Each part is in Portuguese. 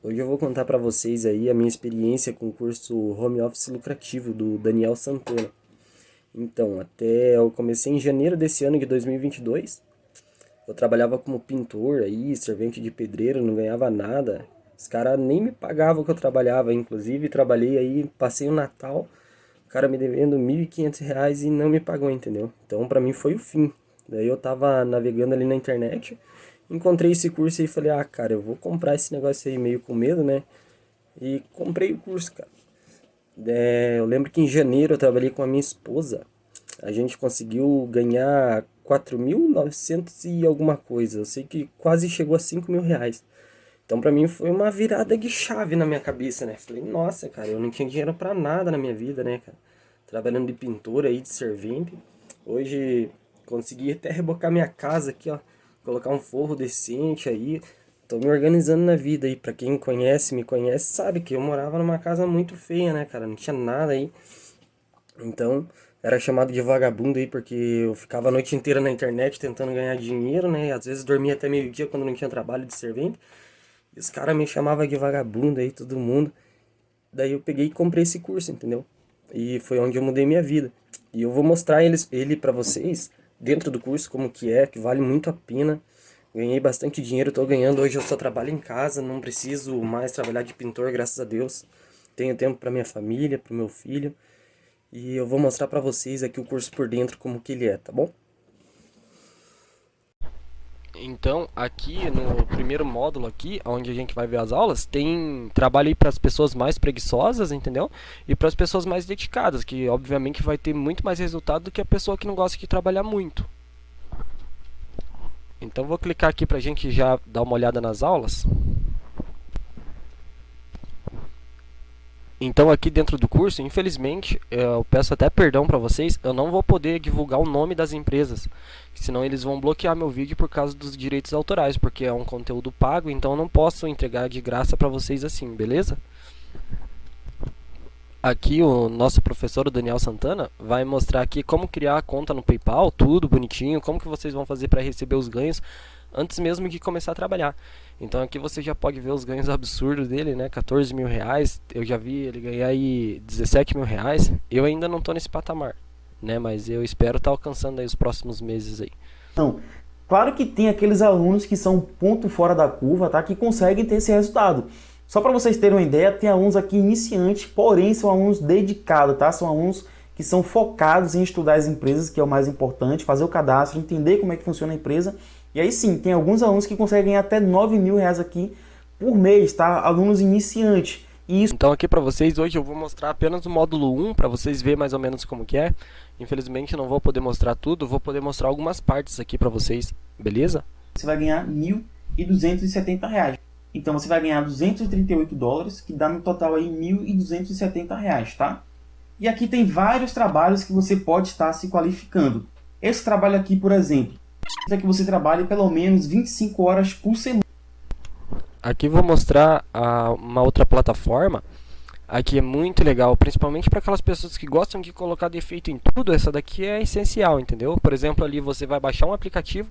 Hoje eu vou contar para vocês aí a minha experiência com o curso Home Office Lucrativo do Daniel Santana. Então, até eu comecei em janeiro desse ano de 2022. Eu trabalhava como pintor aí, servente de pedreiro, não ganhava nada. Os caras nem me pagavam que eu trabalhava, inclusive trabalhei aí, passei o Natal, o cara me devendo R$ 1.500 e não me pagou, entendeu? Então, para mim foi o fim. Daí eu tava navegando ali na internet, encontrei esse curso e falei, ah, cara, eu vou comprar esse negócio aí meio com medo, né? E comprei o curso, cara. É, eu lembro que em janeiro eu trabalhei com a minha esposa. A gente conseguiu ganhar 4.900 e alguma coisa. Eu sei que quase chegou a 5 mil reais. Então pra mim foi uma virada de chave na minha cabeça, né? Falei, nossa, cara, eu não tinha dinheiro pra nada na minha vida, né, cara? Trabalhando de pintor aí, de servente. Hoje Consegui até rebocar minha casa aqui, ó. Colocar um forro decente aí. Tô me organizando na vida aí. Pra quem conhece, me conhece, sabe que eu morava numa casa muito feia, né, cara? Não tinha nada aí. Então, era chamado de vagabundo aí porque eu ficava a noite inteira na internet tentando ganhar dinheiro, né? Às vezes dormia até meio-dia quando não tinha trabalho de servente. E os caras me chamavam de vagabundo aí, todo mundo. Daí eu peguei e comprei esse curso, entendeu? E foi onde eu mudei minha vida. E eu vou mostrar eles, ele pra vocês dentro do curso como que é, que vale muito a pena. Ganhei bastante dinheiro, estou ganhando. Hoje eu só trabalho em casa, não preciso mais trabalhar de pintor, graças a Deus. Tenho tempo para minha família, para o meu filho. E eu vou mostrar para vocês aqui o curso por dentro como que ele é, tá bom? Então, aqui no primeiro módulo aqui, onde a gente vai ver as aulas, tem trabalho para as pessoas mais preguiçosas, entendeu? E para as pessoas mais dedicadas, que obviamente vai ter muito mais resultado do que a pessoa que não gosta de trabalhar muito. Então, vou clicar aqui para a gente já dar uma olhada nas aulas. Então aqui dentro do curso, infelizmente, eu peço até perdão para vocês, eu não vou poder divulgar o nome das empresas, senão eles vão bloquear meu vídeo por causa dos direitos autorais, porque é um conteúdo pago, então eu não posso entregar de graça para vocês assim, beleza? Aqui o nosso professor, o Daniel Santana, vai mostrar aqui como criar a conta no PayPal, tudo bonitinho, como que vocês vão fazer para receber os ganhos antes mesmo de começar a trabalhar. Então aqui você já pode ver os ganhos absurdos dele, né? 14 mil reais. Eu já vi ele ganhar aí 17 mil reais. Eu ainda não estou nesse patamar, né? Mas eu espero estar tá alcançando aí os próximos meses aí. Não, claro que tem aqueles alunos que são ponto fora da curva, tá? Que conseguem ter esse resultado. Só para vocês terem uma ideia, tem alunos aqui iniciantes, porém são alunos dedicados, tá? São alunos que são focados em estudar as empresas, que é o mais importante, fazer o cadastro, entender como é que funciona a empresa e aí sim, tem alguns alunos que conseguem ganhar até 9 mil reais aqui por mês, tá? Alunos iniciantes. Isso... Então aqui para vocês, hoje eu vou mostrar apenas o módulo 1, para vocês verem mais ou menos como que é. Infelizmente não vou poder mostrar tudo, vou poder mostrar algumas partes aqui para vocês, beleza? Você vai ganhar R$ 1.270. Então você vai ganhar 238 dólares, que dá no total aí 1.270 reais, tá? E aqui tem vários trabalhos que você pode estar se qualificando. Esse trabalho aqui, por exemplo, é que você trabalhe pelo menos 25 horas por semana. Aqui vou mostrar uma outra plataforma. Aqui é muito legal, principalmente para aquelas pessoas que gostam de colocar defeito em tudo. Essa daqui é essencial, entendeu? Por exemplo, ali você vai baixar um aplicativo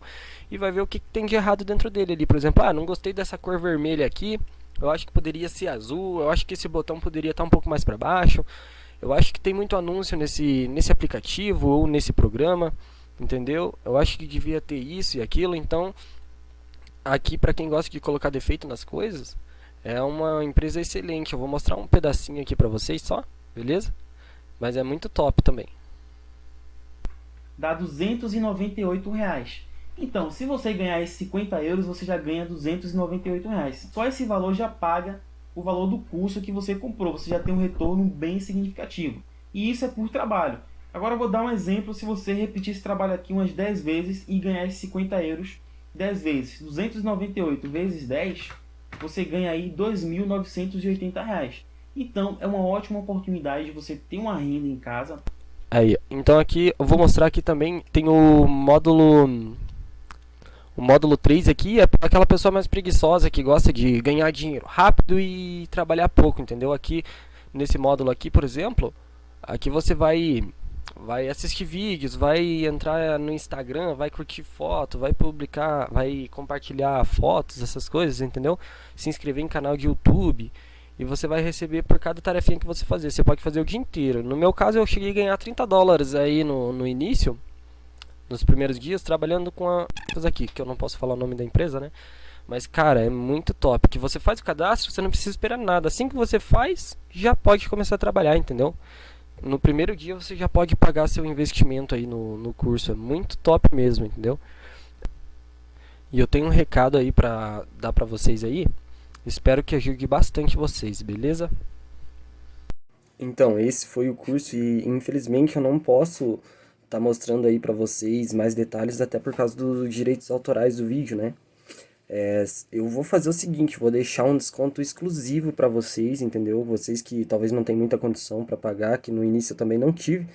e vai ver o que tem de errado dentro dele. Ali, por exemplo, ah, não gostei dessa cor vermelha aqui. Eu acho que poderia ser azul. Eu acho que esse botão poderia estar um pouco mais para baixo. Eu acho que tem muito anúncio nesse, nesse aplicativo ou nesse programa entendeu? Eu acho que devia ter isso e aquilo, então aqui para quem gosta de colocar defeito nas coisas, é uma empresa excelente. Eu vou mostrar um pedacinho aqui para vocês só, beleza? Mas é muito top também. Dá 298 reais. Então, se você ganhar esses 50 euros, você já ganha 298 reais. Só esse valor já paga o valor do curso que você comprou. Você já tem um retorno bem significativo. E isso é por trabalho. Agora eu vou dar um exemplo se você repetir esse trabalho aqui umas 10 vezes e ganhar esses 50 euros 10 vezes. 298 vezes 10, você ganha aí 2.980 reais. Então é uma ótima oportunidade de você ter uma renda em casa. Aí, então aqui eu vou mostrar aqui também, tem o módulo... O módulo 3 aqui é para aquela pessoa mais preguiçosa que gosta de ganhar dinheiro rápido e trabalhar pouco, entendeu? Aqui, nesse módulo aqui, por exemplo, aqui você vai vai assistir vídeos, vai entrar no Instagram, vai curtir foto, vai publicar, vai compartilhar fotos, essas coisas, entendeu? Se inscrever em canal de YouTube e você vai receber por cada tarefinha que você fazer. Você pode fazer o dia inteiro. No meu caso, eu cheguei a ganhar 30 dólares aí no, no início, nos primeiros dias, trabalhando com a aqui, que eu não posso falar o nome da empresa, né? Mas, cara, é muito top. Que você faz o cadastro, você não precisa esperar nada. Assim que você faz, já pode começar a trabalhar, entendeu? No primeiro dia você já pode pagar seu investimento aí no, no curso. É muito top mesmo, entendeu? E eu tenho um recado aí pra dar pra vocês aí. Espero que ajude bastante vocês, beleza? Então, esse foi o curso e infelizmente eu não posso estar tá mostrando aí pra vocês mais detalhes, até por causa dos direitos autorais do vídeo, né? É, eu vou fazer o seguinte, vou deixar um desconto exclusivo para vocês, entendeu? Vocês que talvez não tenham muita condição para pagar, que no início eu também não tive.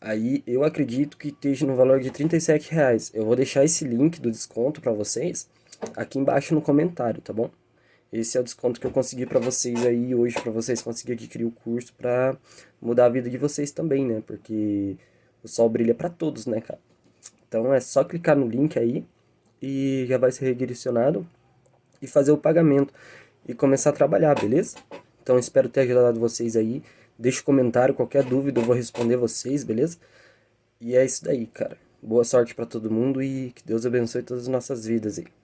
Aí eu acredito que esteja no valor de 37 reais. Eu vou deixar esse link do desconto para vocês aqui embaixo no comentário, tá bom? Esse é o desconto que eu consegui para vocês aí hoje, para vocês conseguirem adquirir o curso para mudar a vida de vocês também, né? Porque o sol brilha para todos, né, cara? Então é só clicar no link aí e já vai ser redirecionado e fazer o pagamento e começar a trabalhar, beleza? Então espero ter ajudado vocês aí. Deixe um comentário, qualquer dúvida eu vou responder vocês, beleza? E é isso daí, cara. Boa sorte para todo mundo e que Deus abençoe todas as nossas vidas aí.